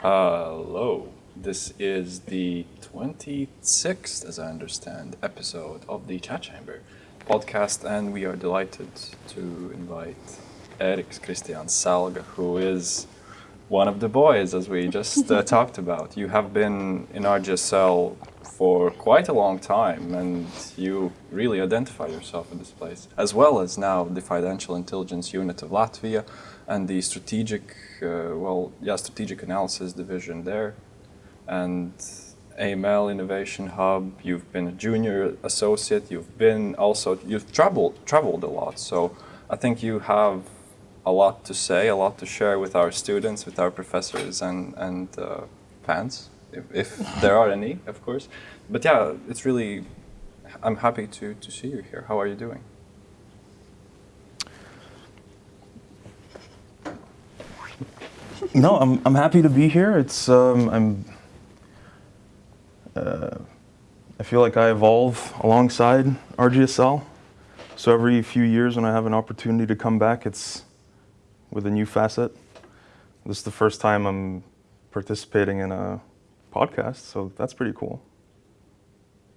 Hello. This is the 26th, as I understand, episode of the Chat Chamber podcast, and we are delighted to invite Eric Christian Salga, who is one of the boys, as we just uh, talked about. You have been in RGSL for quite a long time, and you really identify yourself in this place, as well as now the Financial Intelligence Unit of Latvia and the strategic, uh, well, yeah, strategic analysis division there, and AML Innovation Hub. You've been a junior associate. You've been also you've traveled traveled a lot. So I think you have a lot to say, a lot to share with our students, with our professors, and and uh, fans, if, if there are any, of course. But yeah, it's really. I'm happy to to see you here. How are you doing? No, I'm I'm happy to be here. It's um, I'm uh, I feel like I evolve alongside RGSL. So every few years when I have an opportunity to come back, it's with a new facet. This is the first time I'm participating in a podcast, so that's pretty cool.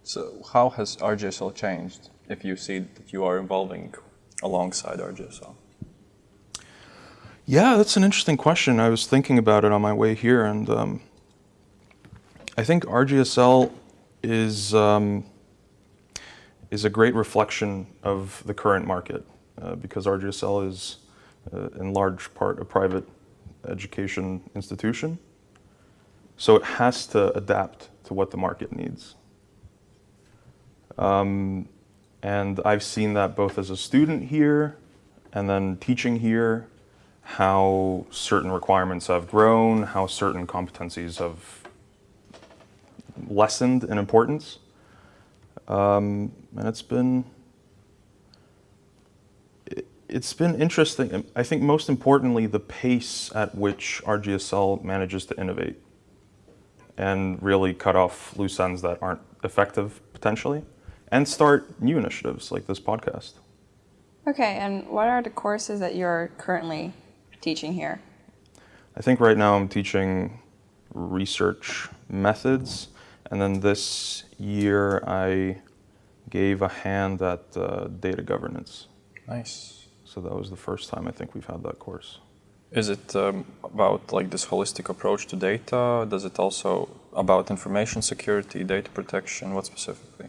So how has RGSL changed if you see that you are evolving alongside RGSL? Yeah, that's an interesting question. I was thinking about it on my way here, and um, I think RGSL is um, is a great reflection of the current market uh, because RGSL is in large part a private education institution. So it has to adapt to what the market needs. Um, and I've seen that both as a student here and then teaching here, how certain requirements have grown, how certain competencies have lessened in importance. Um, and it's been it's been interesting. I think most importantly, the pace at which RGSL manages to innovate and really cut off loose ends that aren't effective potentially, and start new initiatives like this podcast. Okay, and what are the courses that you're currently teaching here? I think right now I'm teaching research methods and then this year I gave a hand at uh, data governance. Nice. So that was the first time I think we've had that course. Is it um, about like this holistic approach to data? Does it also about information security, data protection? What specifically?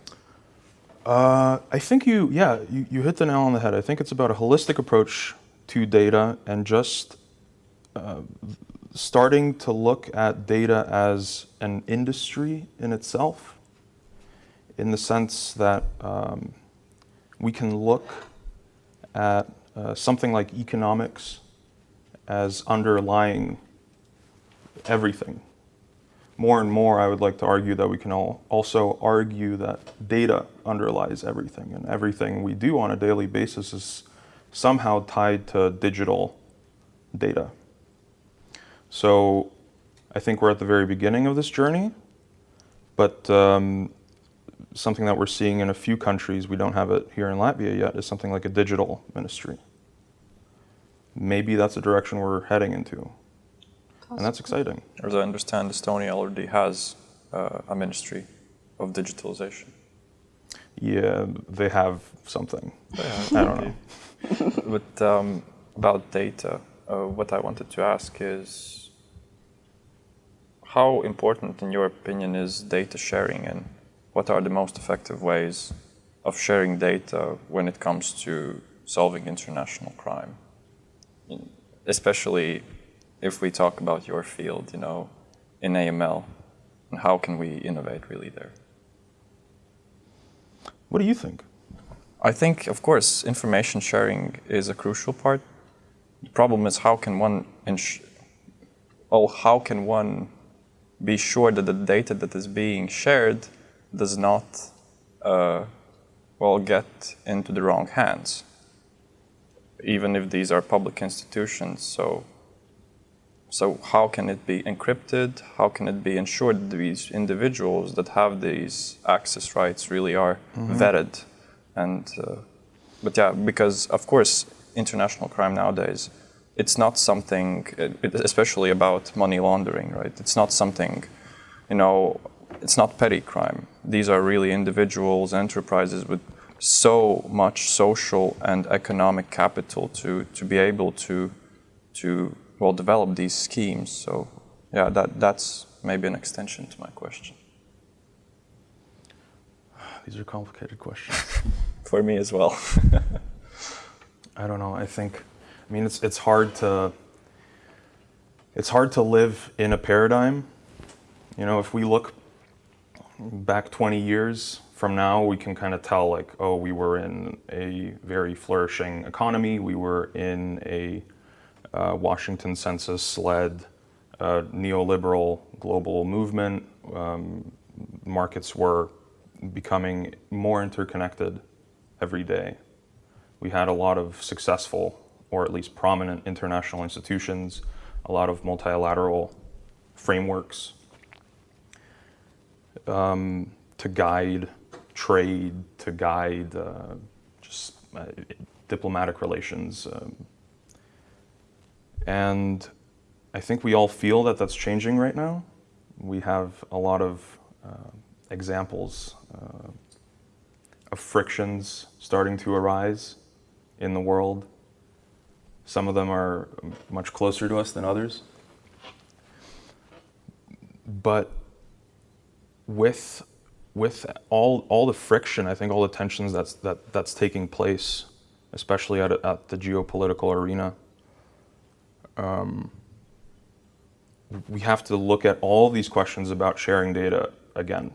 Uh, I think you, yeah, you, you hit the nail on the head. I think it's about a holistic approach to data and just uh, starting to look at data as an industry in itself, in the sense that um, we can look at uh, something like economics as underlying everything. More and more, I would like to argue that we can all also argue that data underlies everything, and everything we do on a daily basis is somehow tied to digital data. So I think we're at the very beginning of this journey, but um, something that we're seeing in a few countries, we don't have it here in Latvia yet, is something like a digital ministry. Maybe that's the direction we're heading into. Possibly. And that's exciting. As I understand, Estonia already has uh, a ministry of digitalization. Yeah, they have something. They have, I don't know. but um, about data, uh, what I wanted to ask is how important, in your opinion, is data sharing and what are the most effective ways of sharing data when it comes to solving international crime? Especially if we talk about your field, you know, in AML, and how can we innovate really there? What do you think? I think, of course, information sharing is a crucial part. The problem is how can one, well, oh, how can one be sure that the data that is being shared does not uh, well get into the wrong hands, even if these are public institutions. So, so how can it be encrypted? How can it be ensured that these individuals that have these access rights really are mm -hmm. vetted? And uh, but yeah, because of course international crime nowadays it's not something, especially about money laundering, right? It's not something, you know, it's not petty crime. These are really individuals, enterprises with so much social and economic capital to, to be able to, to well, develop these schemes. So, yeah, that, that's maybe an extension to my question. These are complicated questions. For me as well. I don't know. I think, I mean, it's it's hard to it's hard to live in a paradigm. You know, if we look back 20 years from now, we can kind of tell like, oh, we were in a very flourishing economy. We were in a uh, Washington Consensus-led uh, neoliberal global movement. Um, markets were becoming more interconnected every day. We had a lot of successful, or at least prominent international institutions, a lot of multilateral frameworks um, to guide trade, to guide uh, just uh, diplomatic relations. Um, and I think we all feel that that's changing right now. We have a lot of uh, examples uh, of frictions starting to arise in the world. Some of them are much closer to us than others. But with with all all the friction, I think all the tensions that's that that's taking place, especially at at the geopolitical arena. Um, we have to look at all these questions about sharing data again,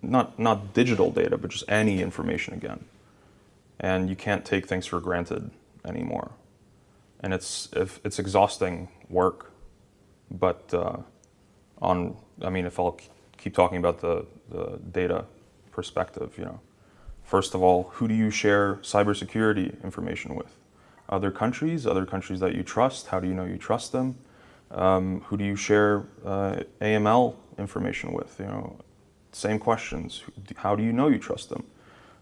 not not digital data, but just any information again. And you can't take things for granted anymore. And it's if it's exhausting work, but uh, on I mean, if I'll keep talking about the, the data perspective, you know, first of all, who do you share cybersecurity information with? Other countries, other countries that you trust. How do you know you trust them? Um, who do you share uh, AML information with? You know, same questions. How do you know you trust them?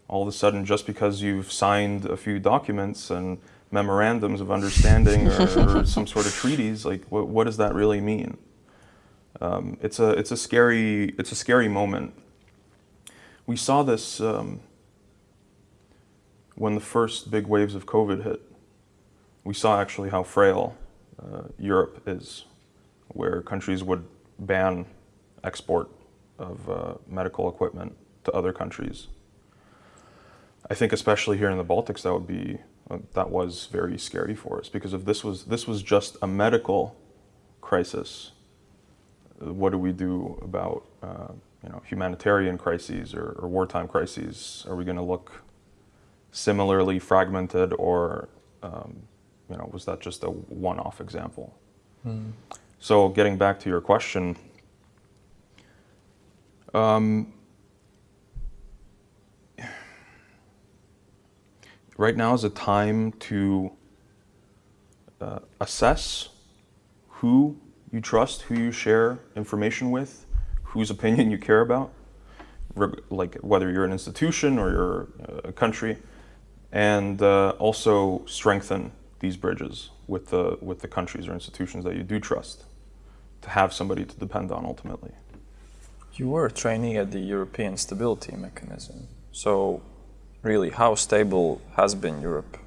All of a sudden, just because you've signed a few documents and memorandums of understanding or, or some sort of treaties, like what, what does that really mean? Um, it's a it's a scary it's a scary moment. We saw this um, when the first big waves of COVID hit. We saw actually how frail uh, Europe is, where countries would ban export of uh, medical equipment to other countries. I think especially here in the Baltics, that would be uh, that was very scary for us because if this was this was just a medical crisis, what do we do about uh, you know humanitarian crises or, or wartime crises? Are we going to look similarly fragmented, or um, you know was that just a one-off example? Mm. So getting back to your question. Um, right now is a time to uh, assess who you trust, who you share information with, whose opinion you care about, like whether you're an institution or you're a country, and uh, also strengthen these bridges with the with the countries or institutions that you do trust, to have somebody to depend on ultimately. You were a trainee at the European Stability Mechanism, so really, how stable has been Europe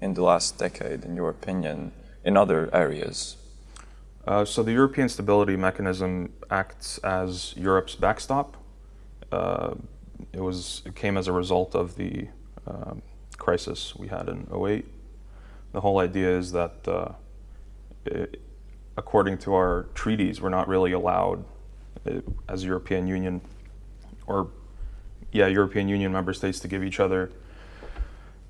in the last decade, in your opinion, in other areas? Uh, so the European Stability Mechanism acts as Europe's backstop. Uh, it was it came as a result of the uh, crisis we had in 08. The whole idea is that, uh, it, according to our treaties, we're not really allowed, uh, as European Union, or yeah, European Union member states to give each other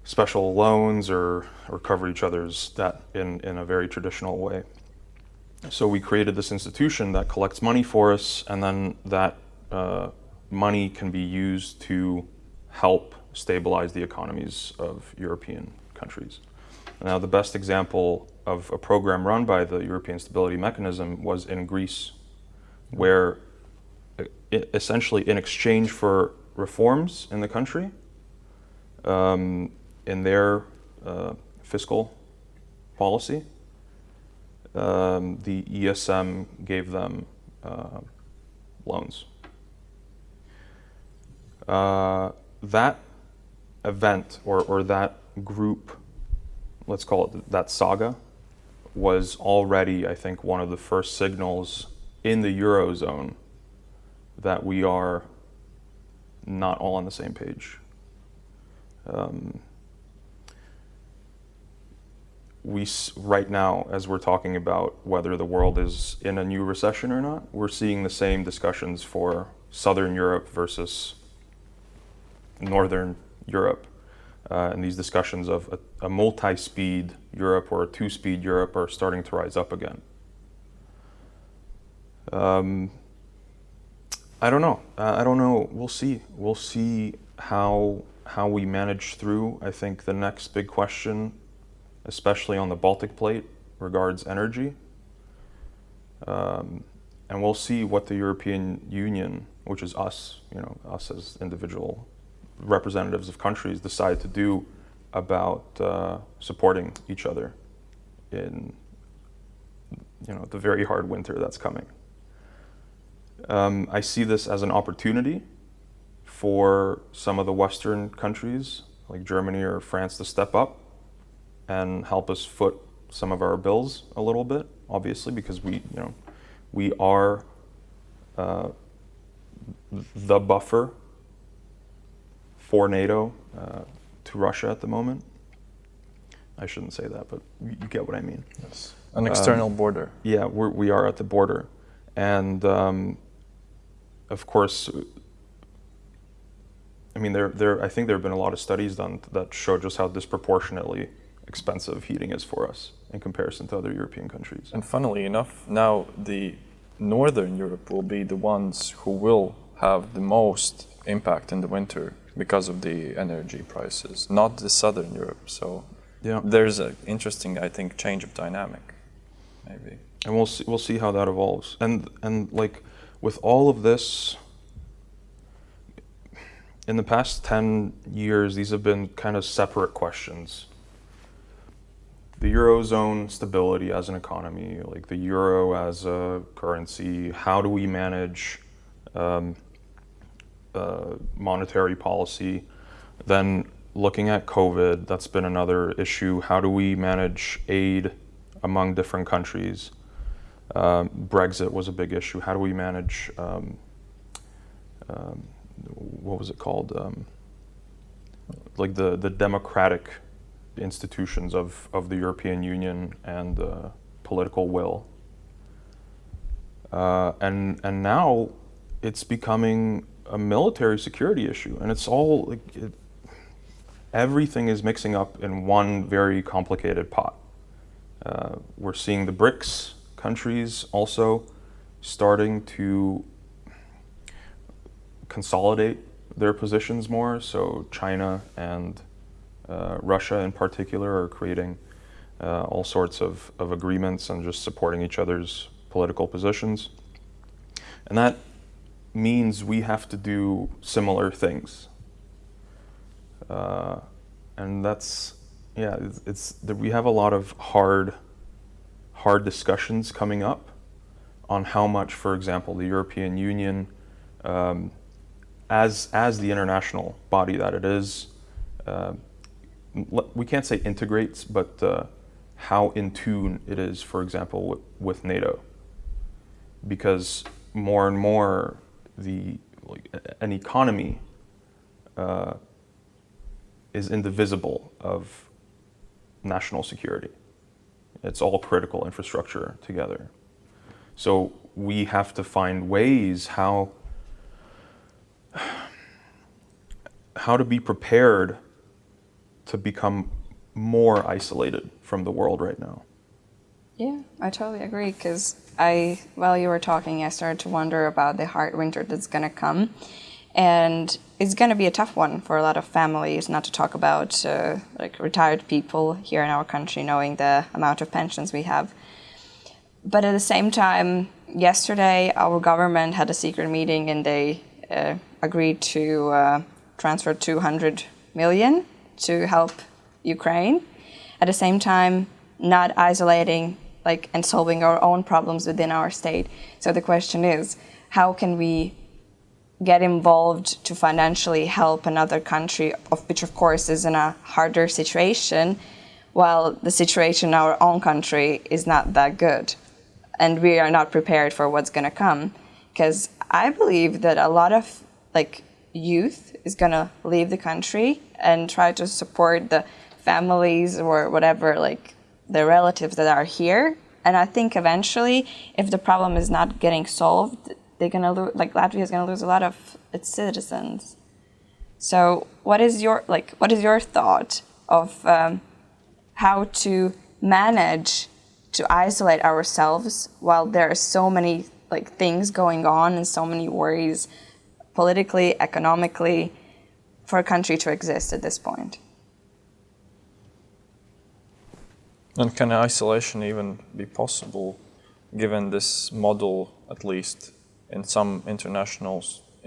special loans or, or cover each other's debt in, in a very traditional way. So we created this institution that collects money for us, and then that uh, money can be used to help stabilize the economies of European countries. Now, the best example of a program run by the European Stability Mechanism was in Greece, where uh, essentially in exchange for reforms in the country, um, in their uh, fiscal policy, um, the ESM gave them uh, loans. Uh, that event or, or that group, let's call it that saga, was already, I think, one of the first signals in the Eurozone that we are not all on the same page. Um, we right now, as we're talking about whether the world is in a new recession or not, we're seeing the same discussions for Southern Europe versus Northern Europe. Uh, and these discussions of a, a multi-speed Europe or a two-speed Europe are starting to rise up again. Um, I don't know. Uh, I don't know. We'll see. We'll see how how we manage through. I think the next big question, especially on the Baltic plate, regards energy. Um, and we'll see what the European Union, which is us, you know, us as individual representatives of countries, decide to do about uh, supporting each other in, you know, the very hard winter that's coming. Um, I see this as an opportunity for some of the Western countries, like Germany or France, to step up and help us foot some of our bills a little bit, obviously, because we, you know, we are uh, the buffer for NATO uh, to Russia at the moment. I shouldn't say that, but you get what I mean. Yes. An external um, border. Yeah, we're, we are at the border. And um, of course, I mean, there, there, I think there have been a lot of studies done that show just how disproportionately expensive heating is for us in comparison to other European countries. And funnily enough, now the Northern Europe will be the ones who will have the most impact in the winter because of the energy prices, not the Southern Europe. So yeah. there's an interesting, I think, change of dynamic, maybe. And we'll see, we'll see how that evolves. And and like with all of this, in the past 10 years, these have been kind of separate questions. The Eurozone stability as an economy, like the Euro as a currency, how do we manage um, uh, monetary policy? Then looking at COVID, that's been another issue. How do we manage aid among different countries? Um, Brexit was a big issue. How do we manage, um, um, what was it called? Um, like the, the democratic institutions of, of the European Union and uh, political will. Uh, and, and now it's becoming a military security issue. And it's all, like, it, everything is mixing up in one very complicated pot. Uh, we're seeing the BRICS countries also starting to consolidate their positions more. So China and uh, Russia in particular are creating uh, all sorts of, of agreements and just supporting each other's political positions. And that means we have to do similar things. Uh, and that's, yeah, it's, it's, we have a lot of hard hard discussions coming up on how much, for example, the European Union, um, as, as the international body that it is, uh, we can't say integrates, but uh, how in tune it is, for example, with, with, NATO. Because more and more, the, like, an economy uh, is indivisible of national security. It's all critical infrastructure together. So we have to find ways how how to be prepared to become more isolated from the world right now. Yeah, I totally agree because I, while you were talking, I started to wonder about the hard winter that's going to come. And it's going to be a tough one for a lot of families, not to talk about uh, like retired people here in our country, knowing the amount of pensions we have. But at the same time, yesterday our government had a secret meeting and they uh, agreed to uh, transfer 200 million to help Ukraine. At the same time, not isolating like and solving our own problems within our state. So the question is, how can we get involved to financially help another country, of which of course is in a harder situation, while the situation in our own country is not that good, and we are not prepared for what's going to come. Because I believe that a lot of like youth is going to leave the country and try to support the families or whatever, like the relatives that are here. And I think eventually, if the problem is not getting solved, they're gonna lose. Like Latvia is gonna lose a lot of its citizens. So, what is your like? What is your thought of um, how to manage to isolate ourselves while there are so many like things going on and so many worries politically, economically, for a country to exist at this point? And can isolation even be possible given this model, at least in some international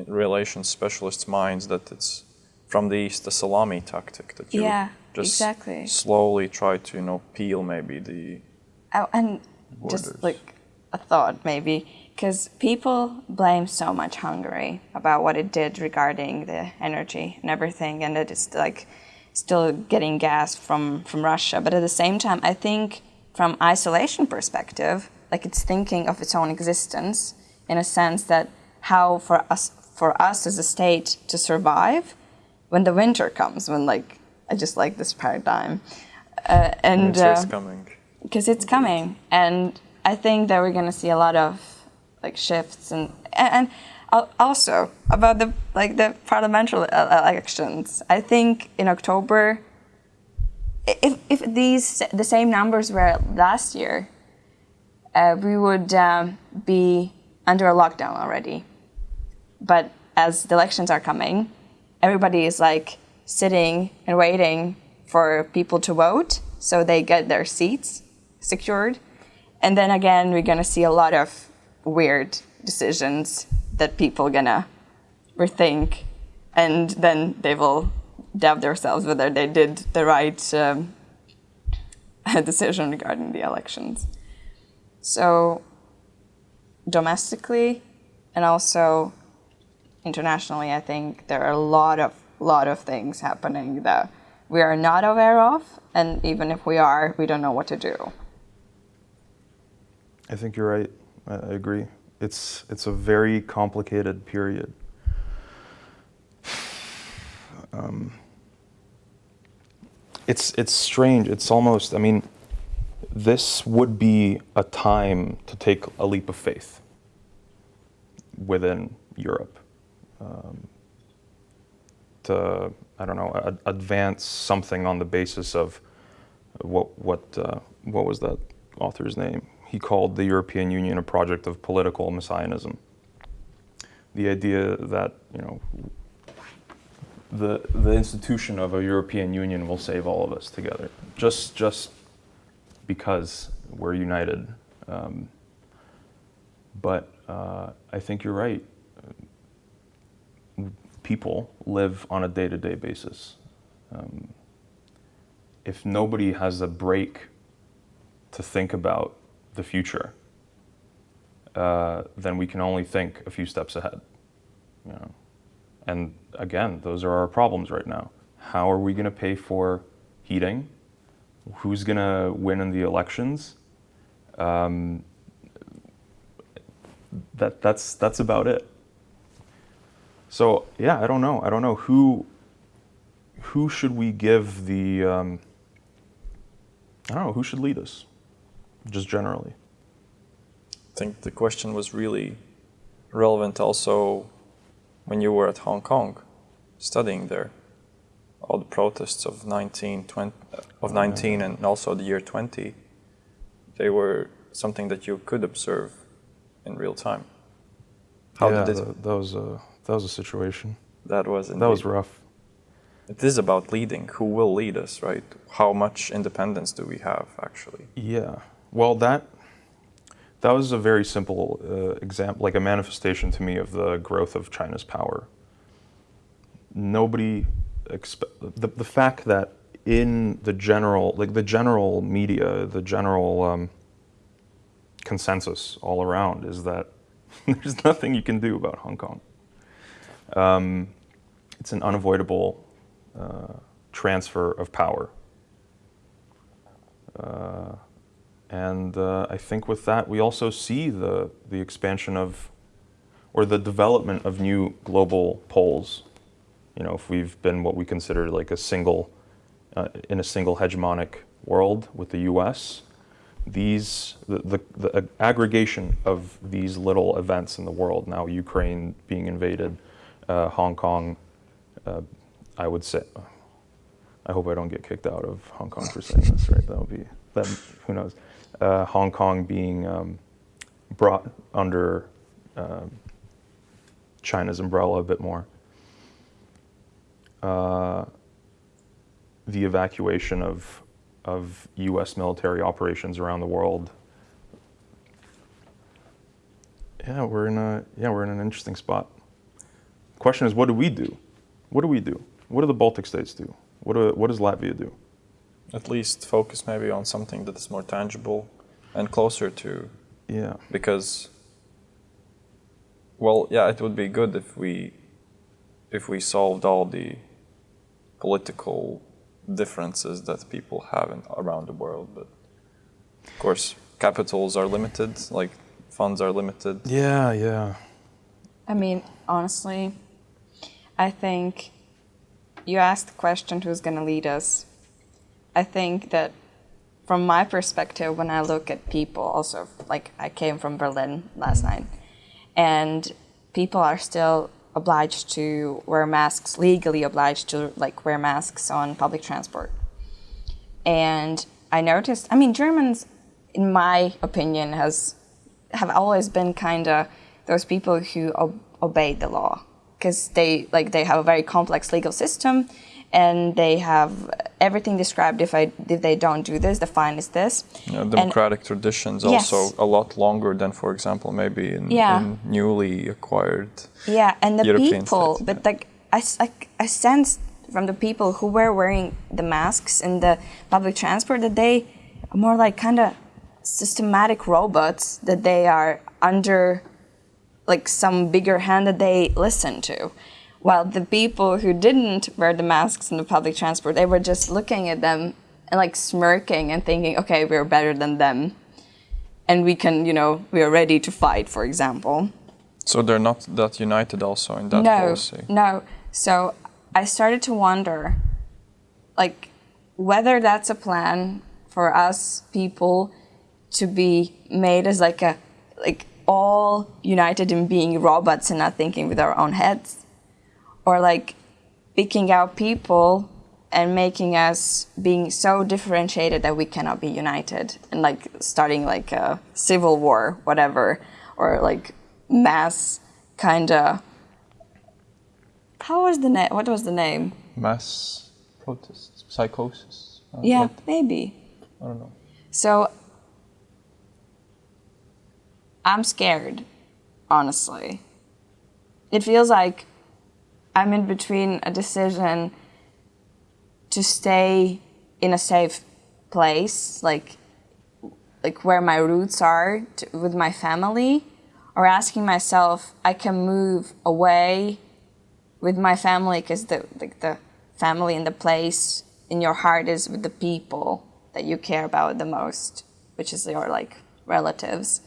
relations specialists' minds, that it's from the East a salami tactic that you Yeah, just exactly. slowly try to, you know, peel maybe the Oh, and Borders. just like a thought, maybe, because people blame so much Hungary about what it did regarding the energy and everything, and that it's like still getting gas from from Russia. But at the same time, I think from isolation perspective, like it's thinking of its own existence in a sense that how for us for us as a state to survive when the winter comes, when like I just like this paradigm, uh, and. winter is uh, coming. because it's coming and i think that we're going to see a lot of like shifts and and, also about the like the parliamentary elections. I think in october if, if these the same numbers were last year uh, we would um, be under a lockdown already. But as the elections are coming everybody is like sitting and waiting for people to vote so they get their seats secured. And then again we're going to see a lot of weird decisions that people gonna rethink and then they will doubt themselves whether they did the right um, decision regarding the elections so domestically and also internationally, I think there are a lot of lot of things happening that we are not aware of, and even if we are, we don't know what to do. I think you're right. I, agree. It's it's a very complicated period. Um, it's it's strange. It's almost. I mean, this would be a time to take a leap of faith within Europe. Um, to I don't know ad- advance something on the basis of what what uh, what was that author's name? He called the European Union a project of political messianism. The idea that you know the the institution of a European Union will save all of us together, just just because we're united. Um, but uh, I think you're right. People live on a day-to-day basis. Um, if nobody has a break to think about the future, uh, then we can only think a few steps ahead. You know? And again, those are our problems right now. How are we going to pay for heating? Who's going to win in the elections? Um, that that's that's about it. So yeah, I don't know. I don't know who who should we give the um, I don't know who should lead us, just generally. I think the question was really relevant also when you were at Hong Kong studying there. All the protests of 19, 20, of 19 and also the year 20, they were something that you could observe in real time. How yeah, did it, that, that was a that was a situation. that was That was rough. It is about leading. Who will lead us, right? How much independence do we have, actually? Yeah. Well, that that was a very simple uh, example, like a manifestation to me of the growth of China's power. Nobody the the fact that in the general, like the general media, the general um, consensus all around is that there's nothing you can do about Hong Kong. Um, it's an unavoidable uh, transfer of power. Uh, and uh, I think with that, we also see the, the expansion of, or the development of new global poles. You know, if we've been what we consider like a single, uh, in a single hegemonic world with the US, these, the, the, the aggregation of these little events in the world, now Ukraine being invaded, uh, Hong Kong, uh, I would say, I hope I don't get kicked out of Hong Kong for saying this, right? That would be, that, who knows? Uh, Hong Kong being um, brought under uh, China's umbrella a bit more. Uh, the evacuation of, of US military operations around the world. Yeah, we're in a, yeah, we're in an interesting spot. Question is, what do we do? What do we do? What do the Baltic states do? What, do, what does Latvia do? At least focus maybe on something that is more tangible and closer to. Yeah. Because, well, yeah, it would be good if we, if we solved all the political differences that people have in, around the world. But of course, capitals are limited, like funds are limited. Yeah, yeah. I mean, honestly, I think you asked the question who's going to lead us. I think that from my perspective, when I look at people, also, like I came from Berlin last night, and people are still obliged to wear masks, legally obliged to like wear masks on public transport. And I noticed, I mean, Germans, in my opinion, has have always been kind of those people who ob- obey the law because they like they have a very complex legal system and they have everything described if I if they don't do this the fine is this Yeah, democratic traditions Yes. also a lot longer than, for example, maybe in, Yeah. in newly acquired. yeah and the European people states, but like I, I- I sensed from the people who were wearing the masks in the public transport that they are more like kind of systematic robots that they are under like some bigger hand that they listen to. While the people who didn't wear the masks in the public transport, they were just looking at them and like smirking and thinking, okay, we're better than them. And we can, you know, we are ready to fight, for example. So they're not that united also in that no, policy. no. So I started to wonder, like, whether that's a plan for us people to be made as like a, like all united in being robots and not thinking with our own heads, or like picking out people and making us being so differentiated that we cannot be united and like starting like a civil war, whatever, or like mass kind of how was the name? What was the name? Mass protests, psychosis. uh, Yeah, what- maybe. I don't know. So I'm scared, honestly. It feels like I'm in between a decision to stay in a safe place, like like where my roots are to, with my family, or asking myself, I can move away with my family because the like the family and the place in your heart is with the people that you care about the most, which is your like relatives.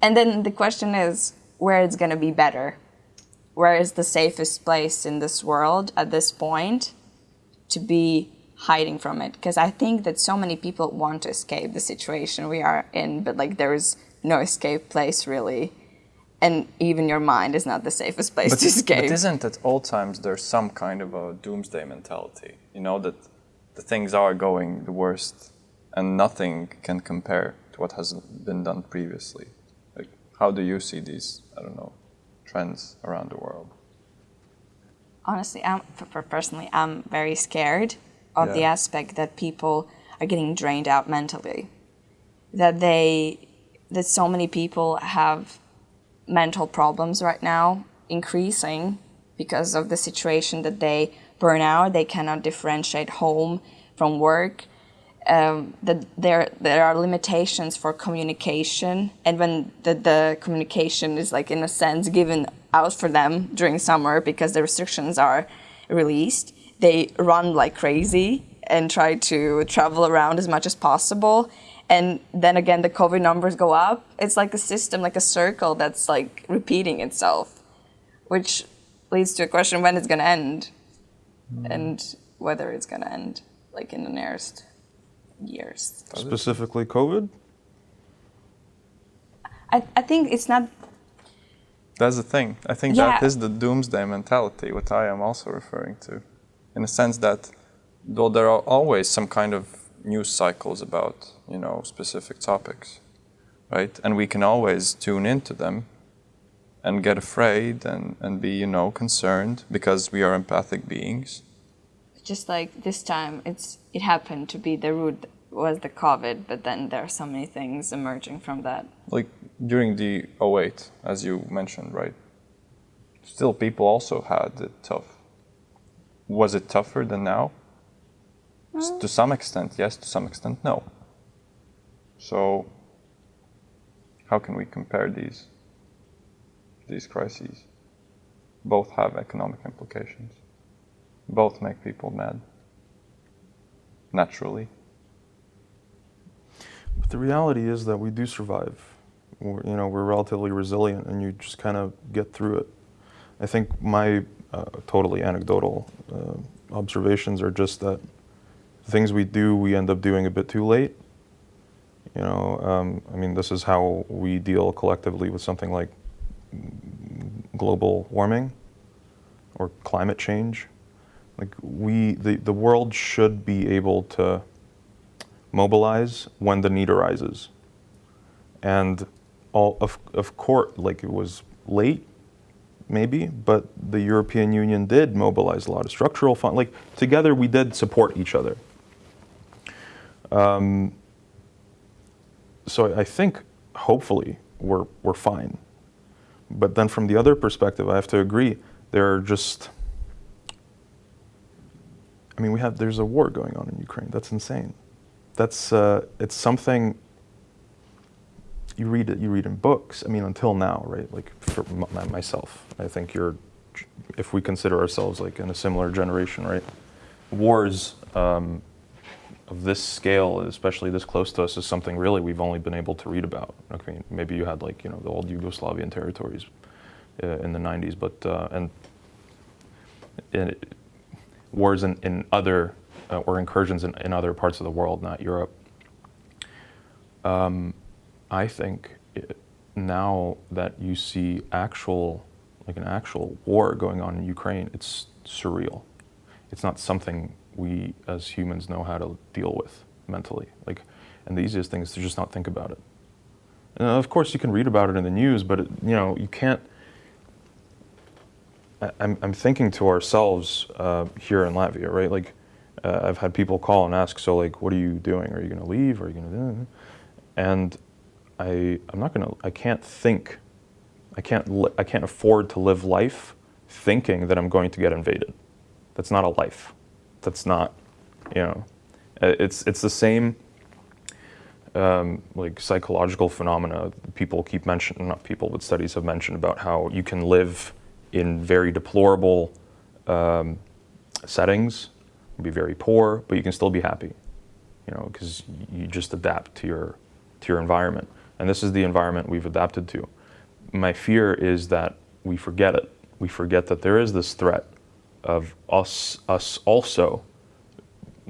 And then the question is where it's gonna be better. Where is the safest place in this world at this point to be hiding from it? Because I think that so many people want to escape the situation we are in, but like there is no escape place really. And even your mind is not the safest place to escape. But isn't at all times there's some kind of a doomsday mentality? You know that the things are going the worst, and nothing can compare to what has been done previously. Like, how do you see these? I don't know, trends around the world. honestly, I'm per- per- personally, I'm very scared of the aspect that people are getting drained out mentally. That they, that so many people have mental problems right now, increasing because of the situation that they burn out. They cannot differentiate home from work. Um, that there there are limitations for communication, and when the, the communication is like in a sense given out for them during summer because the restrictions are released, they run like crazy and try to travel around as much as possible. And then again, the COVID numbers go up. It's like a system, like a circle that's like repeating itself, which leads to a question when it's going to end and whether it's going to end like in the nearest years. Specifically, COVID. I, I think it's not That's the thing. I think Yeah. that is the doomsday mentality, what I am also referring to, in the sense that though there are always some kind of news cycles about you know specific topics, right? And we can always tune into them and get afraid and, and be you know concerned because we are empathic beings. Just like this time it's it happened to be the root was the covid but then there are so many things emerging from that. Like during the 08 as you mentioned right still people also had it tough. Was it tougher than now? S- mm. to some extent yes to some extent no. So how can we compare these these crises? Both have economic implications both make people mad naturally But the reality is that we do survive. We're, you know, we're relatively resilient, and you just kind of get through it. I think my uh, totally anecdotal uh, observations are just that things we do, we end up doing a bit too late. You know, um, I mean, this is how we deal collectively with something like global warming or climate change. Like we, the, the world should be able to mobilize when the need arises. And all of, of course, like it was late, maybe, but the European Union did mobilize a lot of structural fund. Like together, we did support each other. Um, so I think, hopefully, we're we're fine. But then, from the other perspective, I have to agree. There are just I mean, we have there's a war going on in Ukraine. That's insane. That's uh, it's something you read it. You read in books. I mean, until now, right? Like for myself, I think you're. If we consider ourselves like in a similar generation, right? Wars um, of this scale, especially this close to us, is something really we've only been able to read about. I mean, maybe you had like you know the old Yugoslavian territories uh, in the '90s, but uh, and. and it, wars in, in other uh, or incursions in, in other parts of the world, not Europe. Um, I think it, now that you see actual, like an actual war going on in Ukraine, it's surreal. It's not something we as humans know how to deal with mentally. Like, and the easiest thing is to just not think about it. And of course, you can read about it in the news, but it, you know you can't I'm, I'm thinking to ourselves uh, here in Latvia, right? Like, uh, I've had people call and ask, so like, what are you doing? Are you going to leave? Are you going to? And I, I'm not going to. I can't think. I can't. I can't afford to live life thinking that I'm going to get invaded. That's not a life. That's not. You know, uh, it's it's the same. Um, like psychological phenomena people keep mentioning, not people, but studies have mentioned about how you can live in very deplorable um, settings, be very poor, but you can still be happy, you know, because you just adapt to your to your environment, and this is the environment we've adapted to. My fear is that we forget it. We forget that there is this threat of us us also,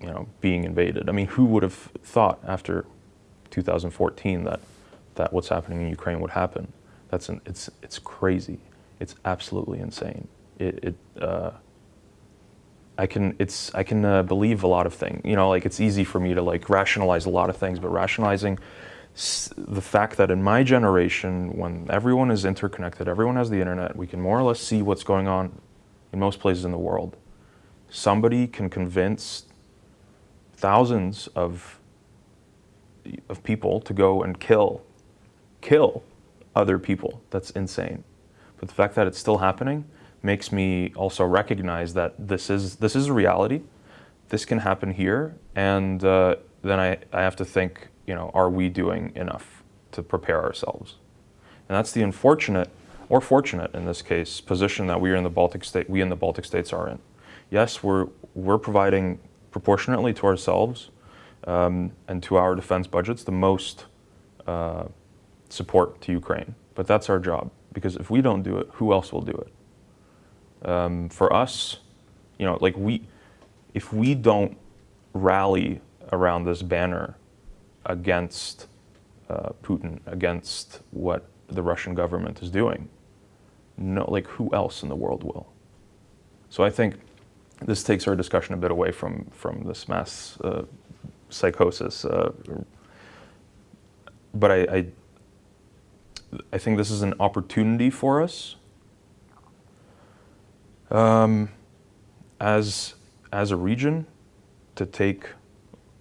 you know, being invaded. I mean, who would have thought after 2014 that that what's happening in Ukraine would happen? That's an, it's it's crazy. It's absolutely insane. It, it uh, I can it's I can uh, believe a lot of things. You know, like it's easy for me to like rationalize a lot of things, but rationalizing the fact that in my generation, when everyone is interconnected, everyone has the internet, we can more or less see what's going on in most places in the world. Somebody can convince thousands of of people to go and kill kill other people. That's insane. But the fact that it's still happening makes me also recognize that this is this is a reality. This can happen here, and uh, then I, I have to think, you know, are we doing enough to prepare ourselves? And that's the unfortunate, or fortunate in this case, position that we are in the Baltic state, we in the Baltic states are in. Yes, we're, we're providing proportionately to ourselves um, and to our defense budgets the most uh, support to Ukraine. But that's our job, because if we don't do it, who else will do it? Um, for us, you know, like we, if we don't rally around this banner against uh, Putin, against what the Russian government is doing, no, like who else in the world will? So I think this takes our discussion a bit away from from this mass uh, psychosis. Uh, but I, I I think this is an opportunity for us um, as as a region to take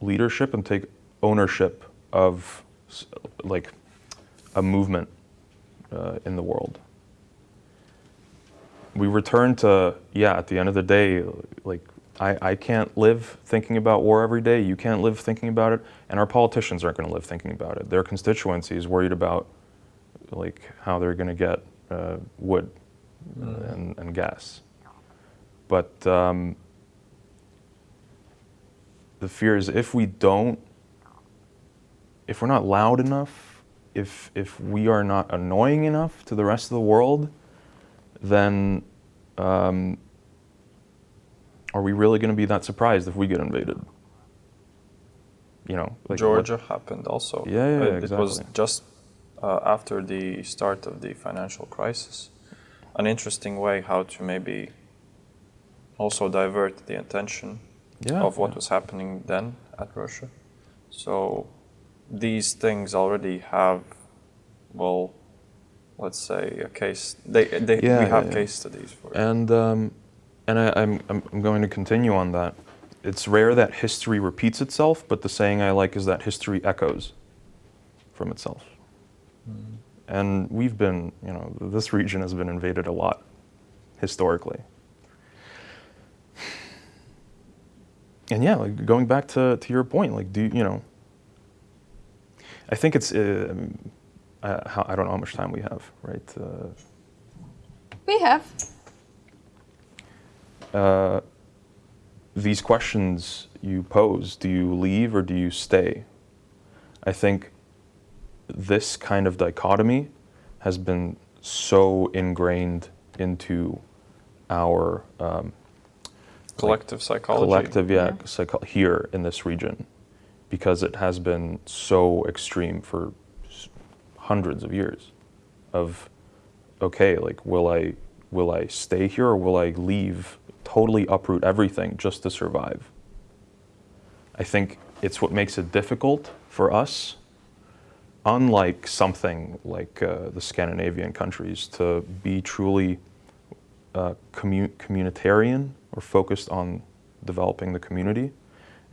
leadership and take ownership of like a movement uh, in the world. We return to yeah. At the end of the day, like I, I can't live thinking about war every day. You can't live thinking about it, and our politicians aren't going to live thinking about it. Their constituency is worried about like how they're going to get uh, wood and, and gas. But um, the fear is if we don't, if we're not loud enough, if if we are not annoying enough to the rest of the world, then um, are we really going to be that surprised if we get invaded? You know, like what- Georgia happened also. Yeah, yeah, it, it was just uh, after the start of the financial crisis. An interesting way how to maybe also divert the attention Yeah, of what yeah. was happening then at Russia. So these things already have, well, let's say a case. They, they Yeah, we have case studies for. And um, and I, I'm I'm I'm going to continue on that. It's rare that history repeats itself, but the saying I like is that history echoes from itself. And we've been, you know, this region has been invaded a lot historically. And yeah, like going back to, to your point, like, do you, you know, I think it's, uh, I, I don't know how much time we have, right? Uh, We have. uh, these questions you pose do you leave or do you stay? I think this kind of dichotomy has been so ingrained into our um, Collective psychology. collective yeah, Yeah. psycho- here in this region because it has been so extreme for hundreds of years of okay like will i will i stay here or will i leave totally uproot everything just to survive i think it's what makes it difficult for us unlike something like uh, the scandinavian countries to be truly uh, commu- communitarian or focused on developing the community,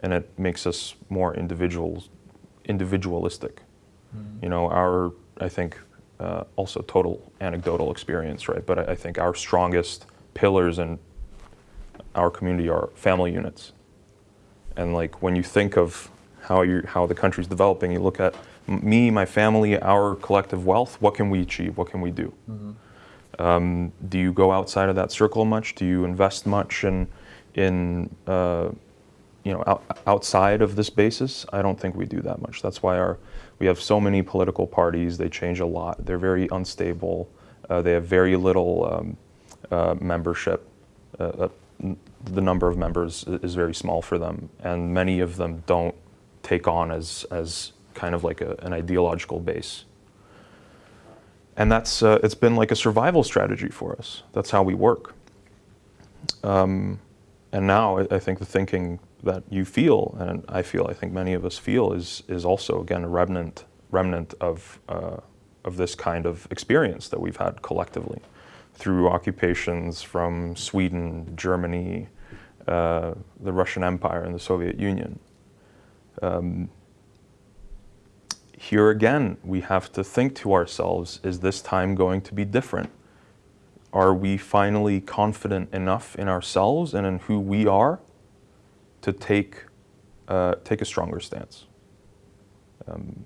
and it makes us more individuals, individualistic. You know, our I think uh, also total anecdotal experience, right? But I, I think our strongest pillars in our community are family units, and like when you think of how you how the country's developing, you look at me, my family, our collective wealth. What can we achieve? What can we do? Um, do you go outside of that circle much? Do you invest much in, in uh, you know, out, outside of this basis? I don't think we do that much. That's why our, we have so many political parties. They change a lot. They're very unstable. Uh, they have very little um, uh, membership. Uh, uh, the number of members is very small for them, and many of them don't take on as as kind of like a, an ideological base and that's uh, it's been like a survival strategy for us. That's how we work. Um, and now I, I think the thinking that you feel, and I feel, I think many of us feel, is is also again a remnant remnant of uh, of this kind of experience that we've had collectively through occupations from Sweden, Germany, uh, the Russian Empire, and the Soviet Union. Um, here again, we have to think to ourselves is this time going to be different? Are we finally confident enough in ourselves and in who we are to take uh, take a stronger stance. Um,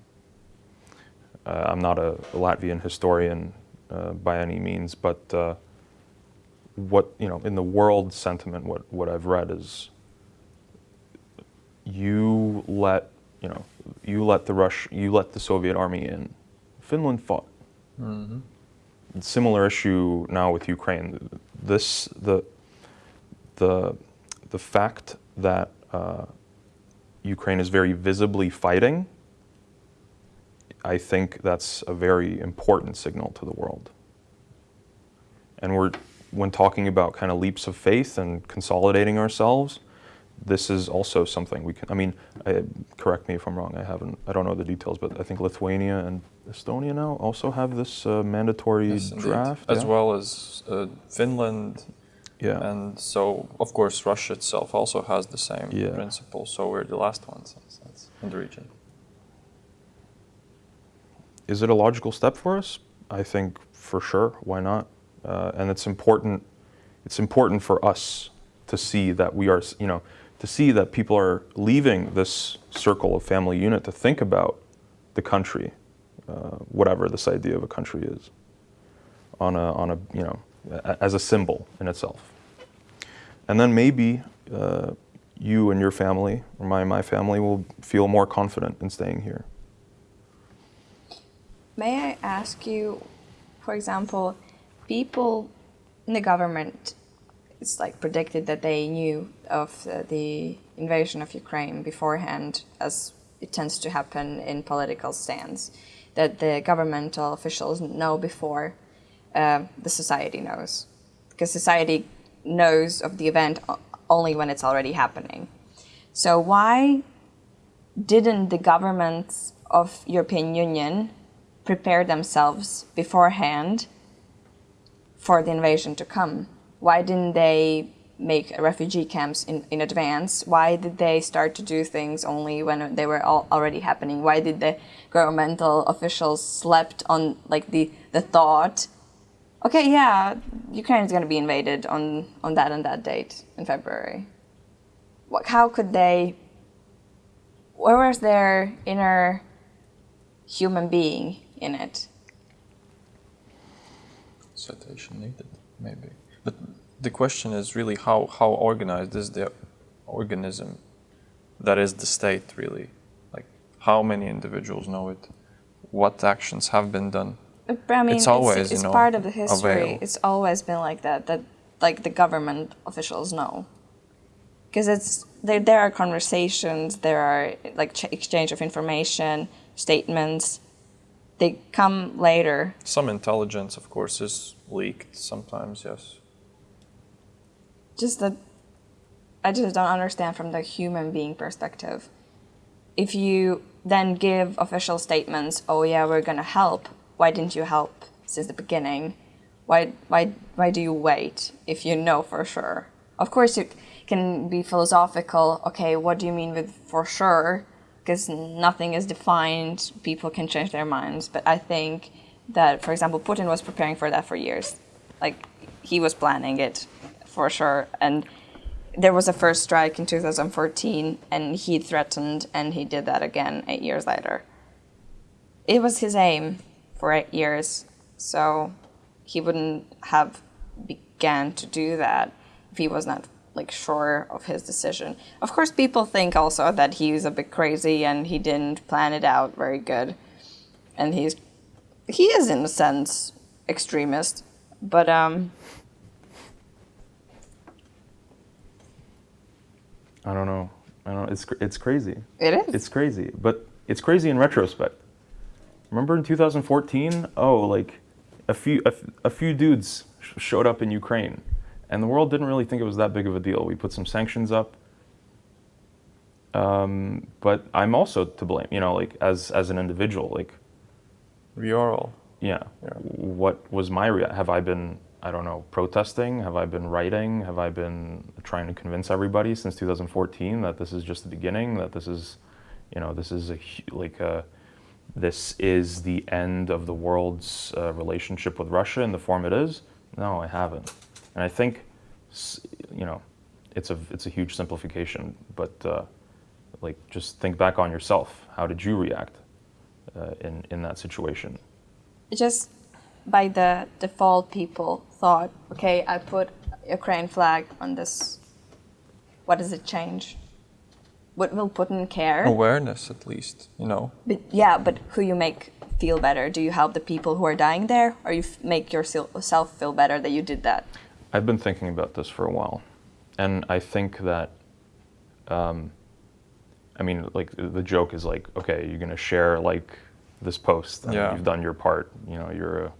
uh, I'm not a, Latvian historian uh, by any means, but uh, what you know in the world sentiment, what what I've read is you let you know you let the Rush you let the Soviet army in. Finland fought. Similar issue now with Ukraine. This the the the fact that uh, Ukraine is very visibly fighting. I think that's a very important signal to the world. And we're when talking about kind of leaps of faith and consolidating ourselves, this is also something we can. I mean, I, correct me if I'm wrong. I haven't. I don't know the details, but I think Lithuania and Estonia now also have this uh, mandatory Yes, draft, as yeah? well as uh, Finland. Yeah. And so, of course, Russia itself also has the same Yeah. principle. So we're the last ones in, the region. Is it a logical step for us? I think for sure. Why not? Uh, and it's important. It's important for us to see that we are, you know, to see that people are leaving this circle of family unit to think about the country, uh, whatever this idea of a country is, on a, on a, you know, as a symbol in itself. And then maybe uh, you and your family, or my my family, will feel more confident in staying here. May I ask you, for example, people in the government, it's like predicted that they knew of the, invasion of Ukraine beforehand, as it tends to happen in political stands, that the governmental officials know before uh, the society knows, because society knows of the event only when it's already happening. So why didn't the governments of European Union prepare themselves beforehand for the invasion to come? Why didn't they make refugee camps in, in advance? Why did they start to do things only when they were all already happening? Why did the governmental officials slept on like the, the thought, okay, yeah, Ukraine is going to be invaded on, on that and that date in February? What, how could they where was their inner human being in it? Citation needed, maybe. But the question is really how, how organized is the organism that is the state, really? Like, how many individuals know it? What actions have been done? But I mean, It's always, it's, you know, part of the history. It's always been like that. That like the government officials know, because it's there. There are conversations. There are like ch- exchange of information, statements. They come later. Some intelligence, of course, is leaked sometimes, yes. Just that I just don't understand from the human being perspective. If you then give official statements, oh yeah, we're gonna help, why didn't you help since the beginning? Why why why do you wait if you know for sure? Of course you can be philosophical, okay, what do you mean with for sure? Because nothing is defined, people can change their minds. But I think that, for example, Putin was preparing for that for years. Like he was planning it for sure. And there was a first strike in 2014, and he threatened, and he did that again eight years later. It was his aim for eight years, so he wouldn't have began to do that if he was not like sure of his decision. Of course, people think also that he's a bit crazy and he didn't plan it out very good, and he's he is in a sense extremist, but um. I don't know. I don't. It's it's crazy. It is. It's crazy, but it's crazy in retrospect. Remember in 2014? Oh, like a few a, f- a few dudes sh- showed up in Ukraine, and the world didn't really think it was that big of a deal. We put some sanctions up. Um, but I'm also to blame. You know, like as as an individual, like We are all. yeah. Yeah. What was my rea- have I been I don't know protesting? Have I been writing? Have I been trying to convince everybody since 2014 that this is just the beginning? That this is, you know, this is a like a this is the end of the world's uh, relationship with Russia in the form it is? No, I haven't. And I think, you know, it's a it's a huge simplification, but uh, like just think back on yourself. How did you react uh, in in that situation? just by the default people thought okay i put ukraine flag on this what does it change what will putin care Awareness, at least, you know. but yeah but who you make feel better do you help the people who are dying there or you f- make yourself feel better that you did that I've been thinking about this for a while, and I think that, um, I mean, like the joke is like, okay, you're gonna share like this post, and Yeah. you've done your part. You know, you're a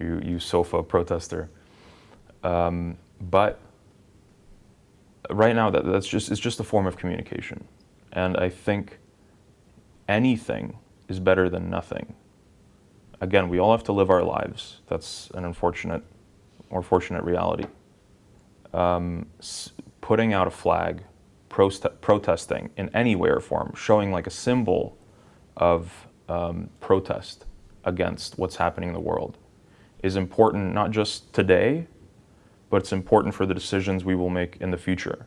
you you sofa protester, um, but right now that that's just it's just a form of communication, and I think anything is better than nothing. Again, we all have to live our lives. That's an unfortunate or fortunate reality. Um, putting out a flag, protesting in any way or form, showing like a symbol of um, protest against what's happening in the world, is important not just today, but it's important for the decisions we will make in the future.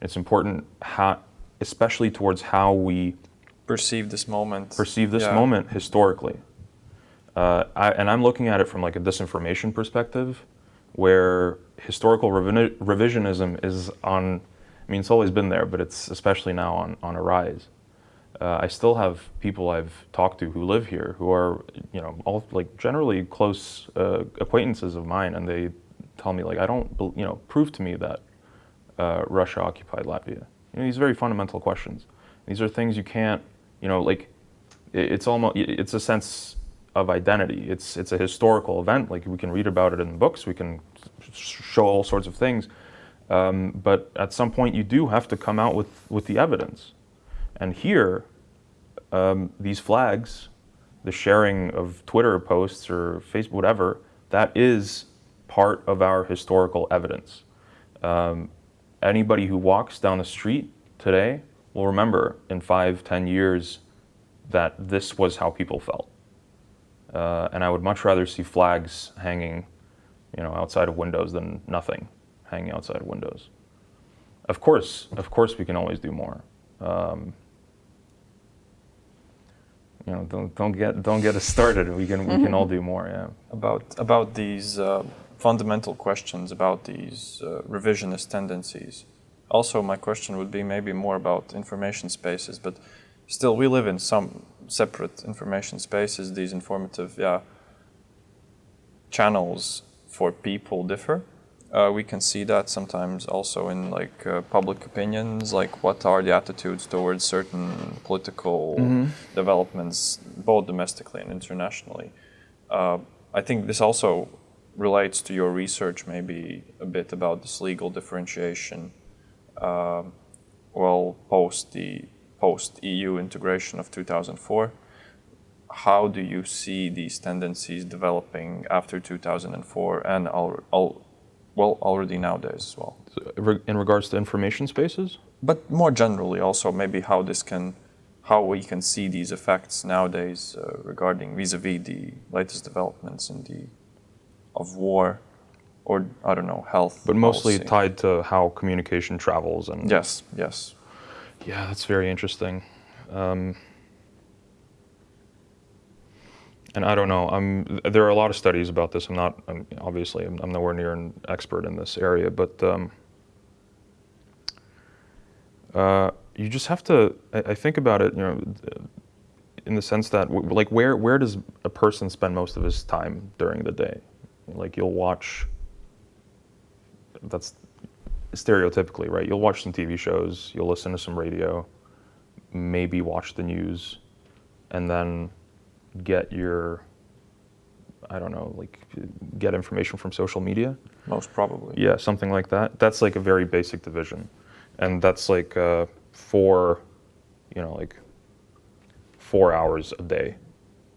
It's important, how, especially towards how we Perceive this moment. perceive this Yeah. moment historically. Uh, I, and I'm looking at it from like a disinformation perspective, where historical revi- revisionism is on. I mean, it's always been there, but it's especially now on on a rise. Uh, I still have people I've talked to who live here who are, you know, all like generally close uh, acquaintances of mine, and they tell me like, I don't, you know, prove to me that uh, Russia occupied Latvia. You know, these are very fundamental questions. These are things you can't, you know, like it- it's almost it's a sense of identity. It's it's a historical event. Like we can read about it in books. We can show all sorts of things. Um, but at some point, you do have to come out with with the evidence. And here, um, these flags, the sharing of Twitter posts or Facebook, whatever, that is part of our historical evidence. Um, anybody who walks down the street today will remember in five, ten years that this was how people felt. Uh, and I would much rather see flags hanging, you know, outside of windows than nothing hanging outside of windows. Of course, of course, we can always do more. Um, you know, don't don't get don't get us started. We can we can all do more. Yeah. about about these uh, fundamental questions about these uh, revisionist tendencies. Also, my question would be maybe more about information spaces, but still, we live in some separate information spaces. These informative, yeah, channels for people differ. Uh, we can see that sometimes also in like uh, public opinions, like what are the attitudes towards certain political developments, both domestically and internationally. Uh, I think this also relates to your research, maybe a bit about this legal differentiation. Um well, post the post EU integration of 2004, how do you see these tendencies developing after 2004 and al- al- well already nowadays as well? In regards to information spaces, But more generally, also maybe how this can, how we can see these effects nowadays uh, regarding vis-a-vis the latest developments in the of war, or I don't know, health. but mostly policy. tied to how communication travels and Yes, yes. Yeah, that's very interesting. Um, and I don't know. I'm, there are a lot of studies about this. I'm not, I'm, obviously, I'm, I'm nowhere near an expert in this area, but um, uh, you just have to. I, I think about it, you know, in the sense that, like, where where does a person spend most of his time during the day? Like, you'll watch. That's stereotypically, right? You'll watch some TV shows, you'll listen to some radio, maybe watch the news, and then get your, I don't know, like get information from social media. Most probably. Yeah, something like that. That's like a very basic division. And that's like uh, four, you know, like four hours a day.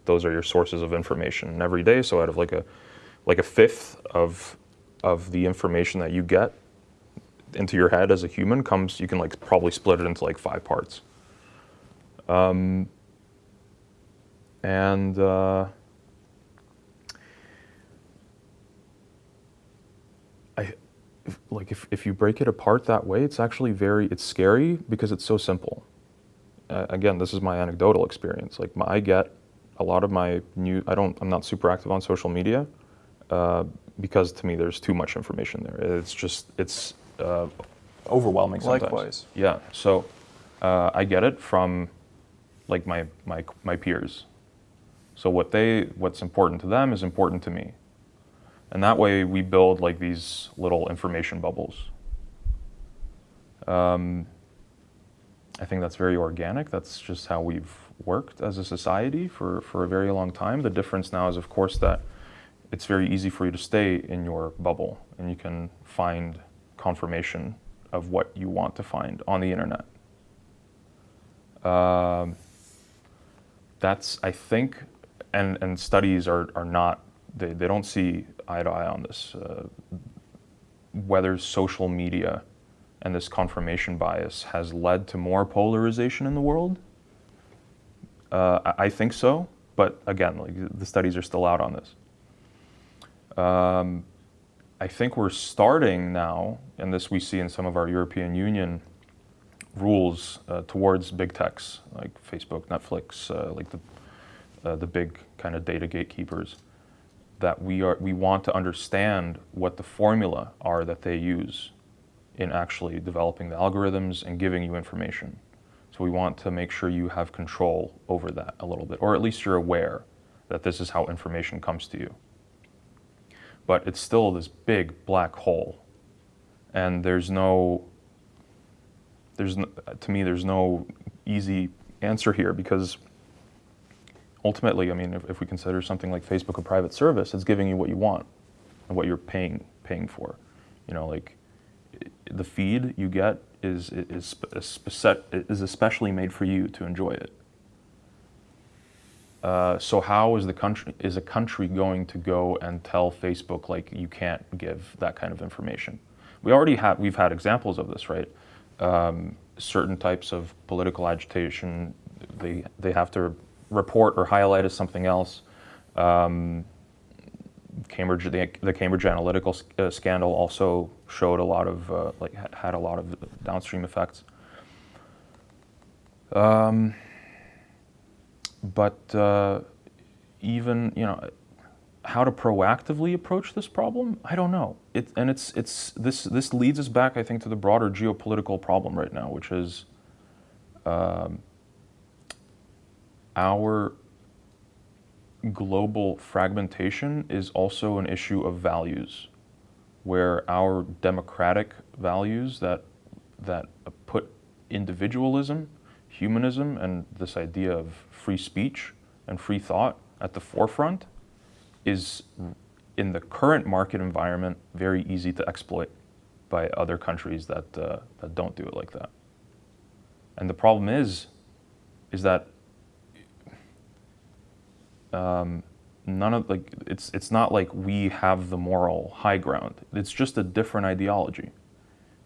Those are your sources of information every day. So out of like a, like a fifth of, of the information that you get into your head as a human comes, you can like probably split it into like five parts. Um, and uh, I, if, like if, if you break it apart that way, it's actually very it's scary because it's so simple. uh, again, this is my anecdotal experience. Like my, I get a lot of my new. I don't. I'm not super active on social media uh, because to me there's too much information there. It's just it's uh, overwhelming sometimes. Likewise. Yeah. So uh, I get it from like my my my peers. So what they what's important to them is important to me. And that way we build like these little information bubbles. Um, I think that's very organic. That's just how we've worked as a society for, for a very long time. The difference now is, of course, that it's very easy for you to stay in your bubble and you can find confirmation of what you want to find on the internet. Um, that's, I think, and, and studies are, are not, they, they don't see eye to eye on this. Uh, whether social media and this confirmation bias has led to more polarization in the world? Uh, I think so, but again, like the studies are still out on this. Um, I think we're starting now, and this we see in some of our European Union rules uh, towards big techs like Facebook, Netflix, uh, like the uh, the big kind of data gatekeepers, that we are we want to understand what the formula are that they use in actually developing the algorithms and giving you information. So we want to make sure you have control over that a little bit, or at least you're aware that this is how information comes to you. But it's still this big black hole, and there's no, there's no, to me, there's no easy answer here because ultimately, I mean, if, if we consider something like Facebook a private service, it's giving you what you want and what you're paying paying for. You know, like the feed you get is is is especially made for you to enjoy it. Uh, so how is the country is a country going to go and tell Facebook like you can't give that kind of information? We already have we've had examples of this, right? Um, certain types of political agitation, they they have to report or highlight as something else. Um, Cambridge, the, the Cambridge Analytica uh, scandal also showed a lot of, uh, like, had a lot of downstream effects. Um, but uh, even, you know, how to proactively approach this problem, I don't know. It, and it's, it's, this, this leads us back, I think, to the broader geopolitical problem right now, which is um, our global fragmentation is also an issue of values, where our democratic values that, that put individualism, humanism, and this idea of free speech and free thought at the forefront is, in the current market environment, very easy to exploit by other countries that, uh, that don't do it like that. And the problem is, is that um, none of like it's it's not like we have the moral high ground. It's just a different ideology.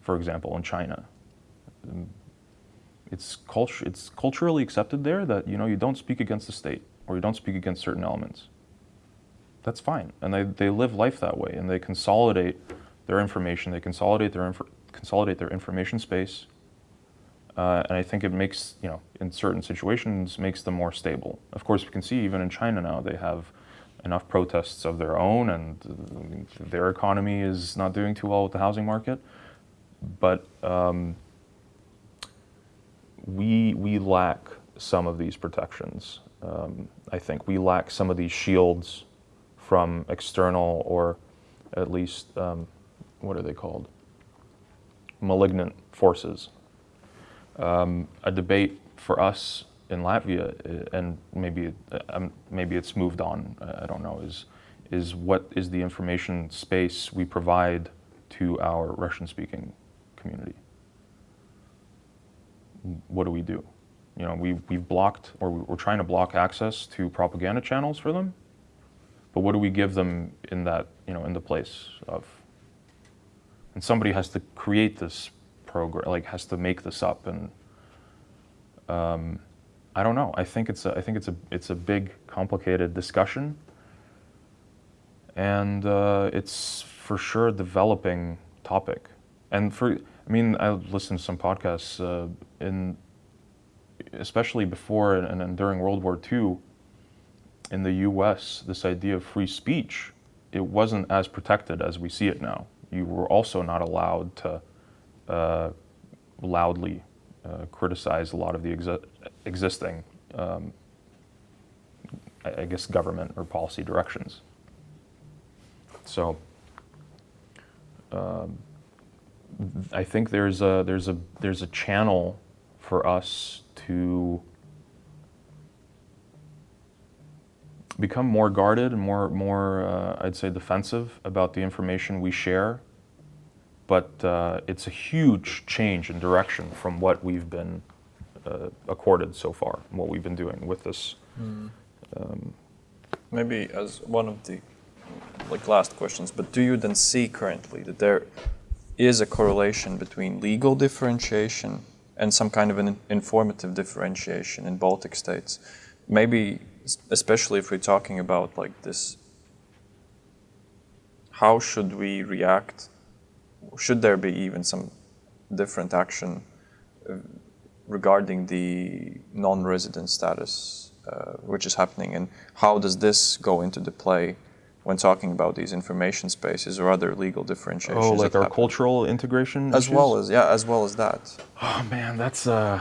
For example, in China, um, it's culture it's culturally accepted there that you know you don't speak against the state or you don't speak against certain elements. That's fine, and they, they live life that way, and they consolidate their information. They consolidate their inf- consolidate their information space uh, and I think it makes, you know, in certain situations, makes them more stable. Of course, we can see even in China now, they have enough protests of their own, and uh, their economy is not doing too well with the housing market. But um, we, we lack some of these protections. Um, I think we lack some of these shields from external or at least, um, what are they called? Malignant forces um, a debate for us in Latvia, uh, and maybe uh, um, maybe it's moved on. I don't know. Is is what is the information space we provide to our Russian-speaking community? What do we do? You know, we we've blocked or we're trying to block access to propaganda channels for them. But what do we give them in that you know in the place of? And somebody has to create this program, like has to make this up, and um, I don't know. I think it's a, I think it's a it's a big, complicated discussion, and uh, it's for sure a developing topic. And for I mean, I listened to some podcasts uh, in especially before and, and during World War II, in the U.S., this idea of free speech, it wasn't as protected as we see it now. You were also not allowed to uh, loudly uh, criticize a lot of the exi- existing, um, I, I guess, government or policy directions. So. Um, I think there's a there's a there's a channel for us to become more guarded and more more uh, I'd say defensive about the information we share. But uh, it's a huge change in direction from what we've been uh, accorded so far, and what we've been doing with this. Um, Maybe as one of the like last questions, but do you then see currently that there is a correlation between legal differentiation and some kind of an informative differentiation in Baltic states? Maybe especially if we're talking about like this how should we react should there be even some different action uh, regarding the non-resident status uh, which is happening and how does this go into the play when talking about these information spaces or other legal differentiations oh, like our happen? cultural integration as issues? well as yeah as well as that Oh man, that's uh,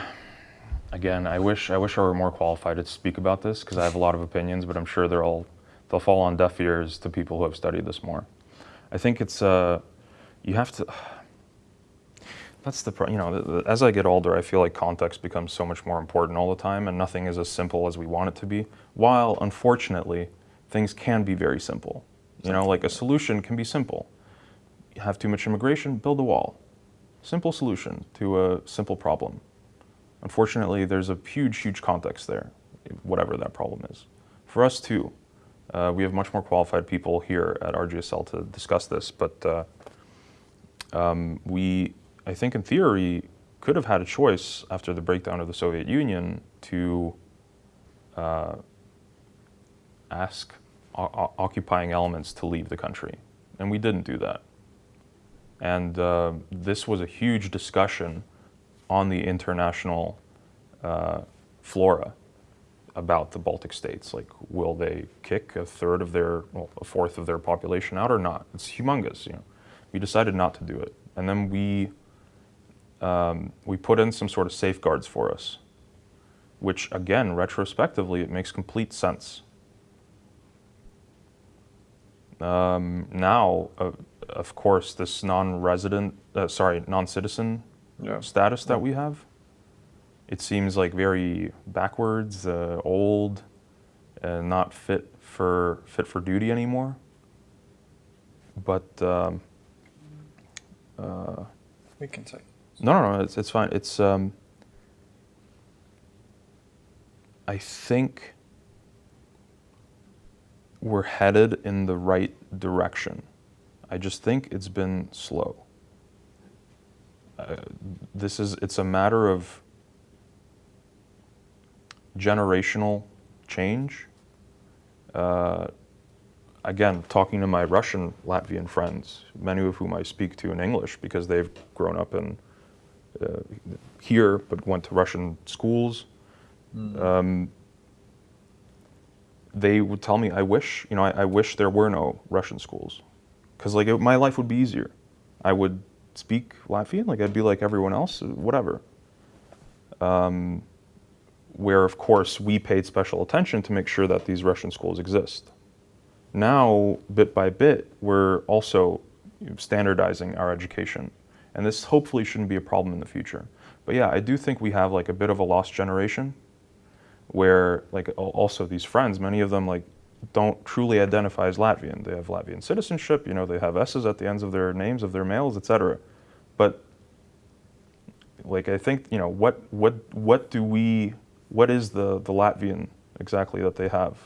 again. I wish I wish I were more qualified to speak about this because I have a lot of opinions, but I'm sure they're all they'll fall on deaf ears to people who have studied this more. I think it's uh, you have to. That's the you know the, the, as I get older, I feel like context becomes so much more important all the time, and nothing is as simple as we want it to be. While unfortunately, things can be very simple. You know, like a solution can be simple. You have too much immigration, build a wall. Simple solution to a simple problem. Unfortunately, there's a huge, huge context there, whatever that problem is. For us too, uh, we have much more qualified people here at RGSL to discuss this, but uh, um, we, I think in theory, could have had a choice after the breakdown of the Soviet Union to uh, ask occupying elements to leave the country. And we didn't do that. And uh, this was a huge discussion on the international uh, flora about the Baltic states. Like, will they kick a third of their, well, a fourth of their population out or not? It's humongous. You know, we decided not to do it, and then we um, we put in some sort of safeguards for us, which again, retrospectively, it makes complete sense. Um, now, uh, of course, this non-resident, uh, sorry, non-citizen Yeah. status that we have, it seems like very backwards, uh, old, and not fit for fit for duty anymore. But um, uh, we can take no, no, no, it's it's fine. It's um, I think we're headed in the right direction. I just think it's been slow. Uh, this is it's a matter of generational change. Uh, again, talking to my Russian Latvian friends, many of whom I speak to in English because they've grown up in uh, here but went to Russian schools. Um, they would tell me, "I wish, you know, I, I wish there were no Russian schools, because like it, my life would be easier. I would speak Latvian, like I'd be like everyone else, whatever." Um, where, of course, we paid special attention to make sure that these Russian schools exist. Now, bit by bit, we're also standardizing our education, and this hopefully shouldn't be a problem in the future. But yeah, I do think we have like a bit of a lost generation where like also these friends, many of them like don't truly identify as Latvian. They have Latvian citizenship, you know, they have S's at the ends of their names of their males, etc. But like I think, you know, what what what do we what is the the Latvian exactly that they have?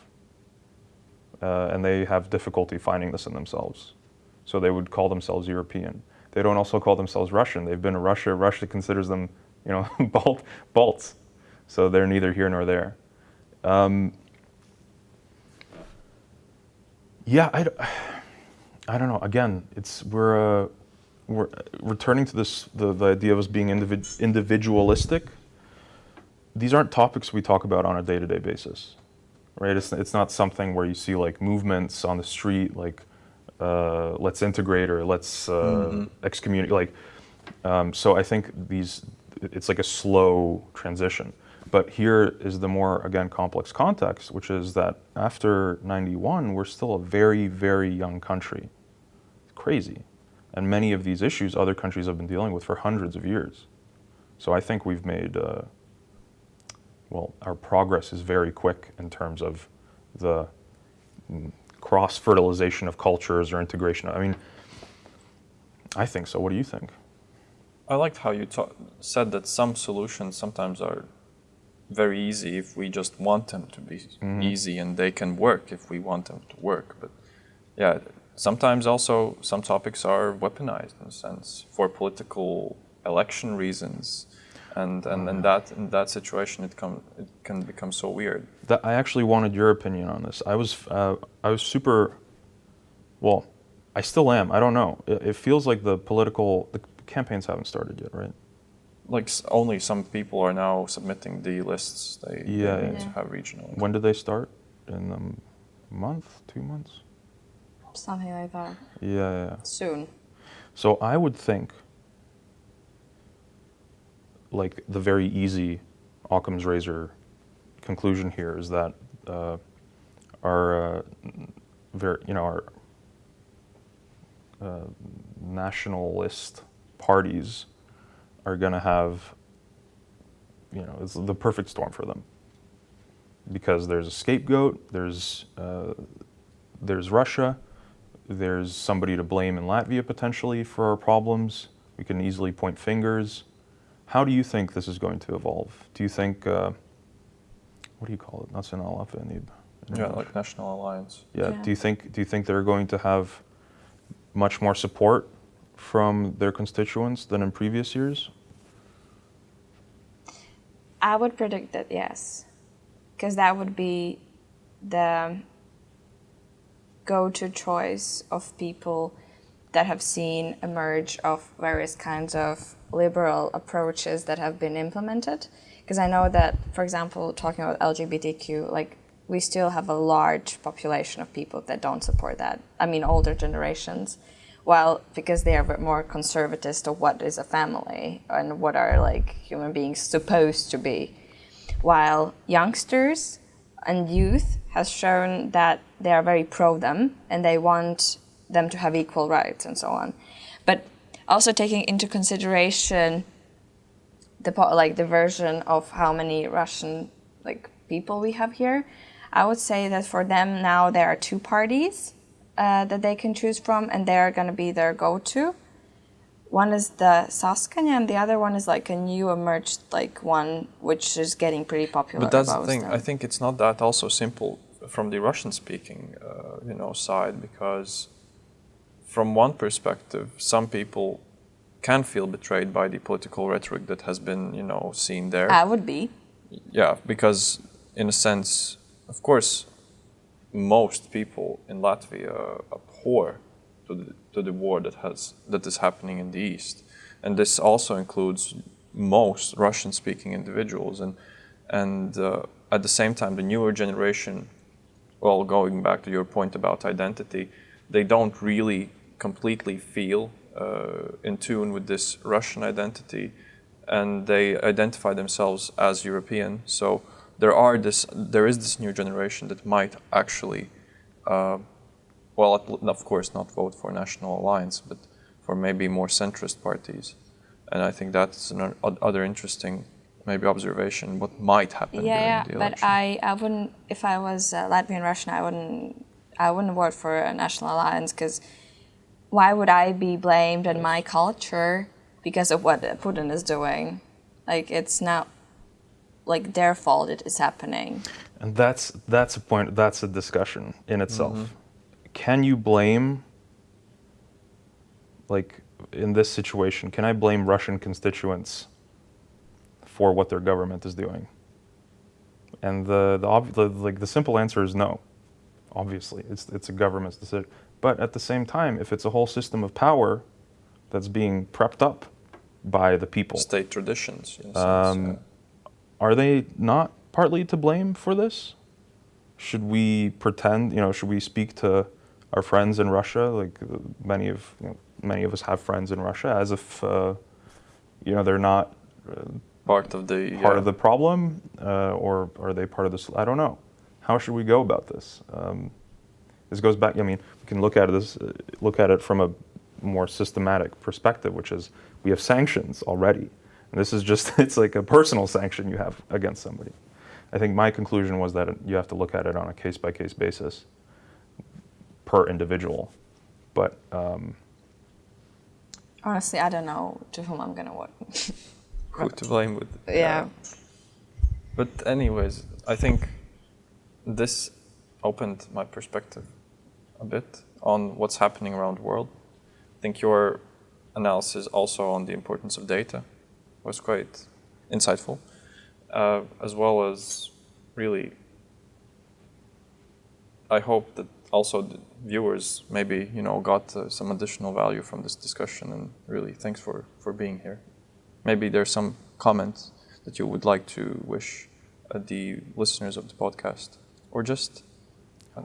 Uh, and they have difficulty finding this in themselves. So they would call themselves European. They don't also call themselves Russian. They've been to Russia. Russia considers them, you know, Balt, Balts. So they're neither here nor there. Um, yeah, I don't know. Again, it's we're uh, we're returning to this the, the idea of us being individ, individualistic. these aren't topics we talk about on a day-to-day basis, right? It's it's not something where you see like movements on the street, like uh, let's integrate or let's uh, excommunicate. Like, um, so I think these it's like a slow transition. But here is the more again complex context, which is that after '91, we're still a very very young country. It's crazy, and many of these issues other countries have been dealing with for hundreds of years. So I think we've made. Uh, well, our progress is very quick in terms of the mm, cross fertilization of cultures or integration. I mean, I think so. What do you think? I liked how you said that some solutions sometimes are very easy if we just want them to be easy and they can work if we want them to work. But yeah, sometimes also some topics are weaponized in a sense for political election reasons. And, and, and that in that situation it, come, it can become so weird. That I actually wanted your opinion on this. I was uh, I was super. Well, I still am. I don't know. It, it feels like the political the campaigns haven't started yet, right? Like s- only some people are now submitting the lists they, they Yeah, need yeah. to have regional. When do they start? In a month, two months? Something like that. Yeah, yeah. yeah. Soon. So I would think, like the very easy Occam's razor conclusion here is that uh, our, uh, very, you know, our uh, nationalist parties are going to have, you know, it's the perfect storm for them because there's a scapegoat, there's uh, there's Russia, there's somebody to blame in Latvia potentially for our problems. We can easily point fingers. How do you think this is going to evolve? Do you think, uh, what do you call it? National Avvenib. in Yeah, like National Alliance. Yeah. Yeah. Do you think do you think they're going to have much more support from their constituents than in previous years? I would predict that yes, because that would be the go-to choice of people that have seen emerge of various kinds of liberal approaches that have been implemented. Because I know that, for example, talking about LGBTQ, like we still have a large population of people that don't support that. I mean, older generations. Well, because they are more conservatist of what is a family and what are like human beings supposed to be while youngsters and youth has shown that they are very pro them and they want them to have equal rights and so on but also taking into consideration the like the version of how many russian like people we have here i would say that for them now there are two parties uh, that they can choose from and they're going to be their go-to one is the Saskaņa, and the other one is like a new emerged like one, which is getting pretty popular. But that's the thing. them. I think it's not that also simple from the Russian-speaking, uh, you know, side because from one perspective, some people can feel betrayed by the political rhetoric that has been, you know, seen there. I would be. Yeah, because in a sense, of course, most people in Latvia abhor to the, to the war that has that is happening in the east, and this also includes most Russian-speaking individuals, and and uh, at the same time, the newer generation, well, going back to your point about identity, they don't really completely feel uh, in tune with this Russian identity, and they identify themselves as European. So there are this, there is this new generation that might actually, uh, well, of course, not vote for National Alliance, but for maybe more centrist parties. And I think that's another interesting, maybe observation what might happen Yeah, yeah. But. I, I wouldn't. If I was uh, Latvian Russian, I wouldn't. I wouldn't vote for a national alliance because why would I be blamed in my culture because of what Putin is doing? Like it's not like their fault it is happening. And that's that's a point. That's a discussion in itself. Mm-hmm. Can you blame, like in this situation, can I blame Russian constituents for what their government is doing? And the the, ob- the like the simple answer is no. Obviously, it's it's a government's decision. But at the same time, if it's a whole system of power that's being prepped up by the people, State traditions, in a sense. Um, yeah. are they not partly to blame for this? Should we pretend, you know, should we speak to our friends in Russia, like uh, many of you know, many of us have friends in Russia, as if uh, you know they're not uh, Part of the part yeah. of the problem, uh, or are they part of this? I don't know. How should we go about this? Um, this goes back. I mean, can look at this, uh, look at it from a more systematic perspective, which is we have sanctions already, and this is just it's like a personal sanction you have against somebody. I think my conclusion was that you have to look at it on a case by case basis per individual, but. Um, Honestly, I don't know to whom I'm gonna work. who to blame with. yeah. But anyways, I think this opened my perspective a bit on what's happening around the world. I think your analysis also on the importance of data was quite insightful, uh, as well as really. I hope that also the viewers maybe you know got uh, some additional value from this discussion, and really thanks for for being here. Maybe there's some comments that you would like to wish uh, the listeners of the podcast, or just who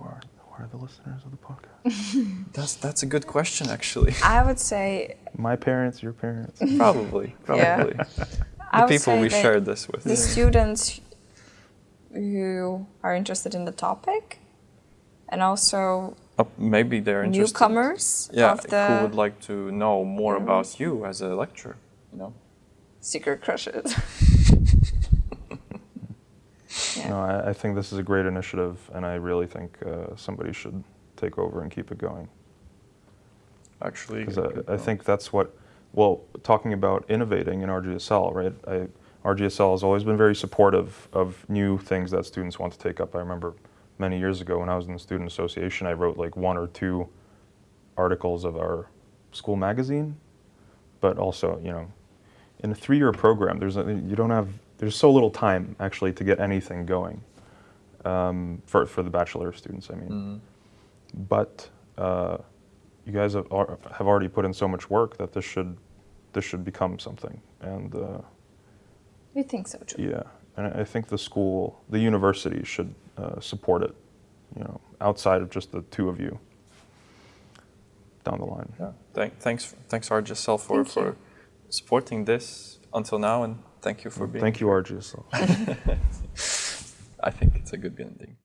are, the listeners of the podcast? that's that's a good question actually. I would say My parents, your parents. probably, probably I the people we shared this with. the students who are interested in the topic, and also Uh, maybe they're interested. newcomers Yeah, of the who would like to know more about you as a lecturer? You know. secret crushes. Yeah. No, I, I think this is a great initiative, and I really think uh, somebody should take over and keep it going. Actually, Because I, I think that's what, well, talking about innovating in RGSL, right? I, RGSL has always been very supportive of new things that students want to take up. I remember many years ago when I was in the student association, I wrote like one or two articles of our school magazine, but also, you know, in a three-year program, there's a, you don't have there's so little time actually to get anything going um, for for the bachelor students. I mean, Mhm. but uh, you guys have, are, have already put in so much work that this should this should become something. And uh, We think so too. yeah, and I I think the school, the university should uh, support it. You know, outside of just the two of you down the line. Yeah. Thank, thanks, thanks RGSL for Thank for supporting this until now, and thank you for mm, being. Thank you, RGSL. I think it's a good ending.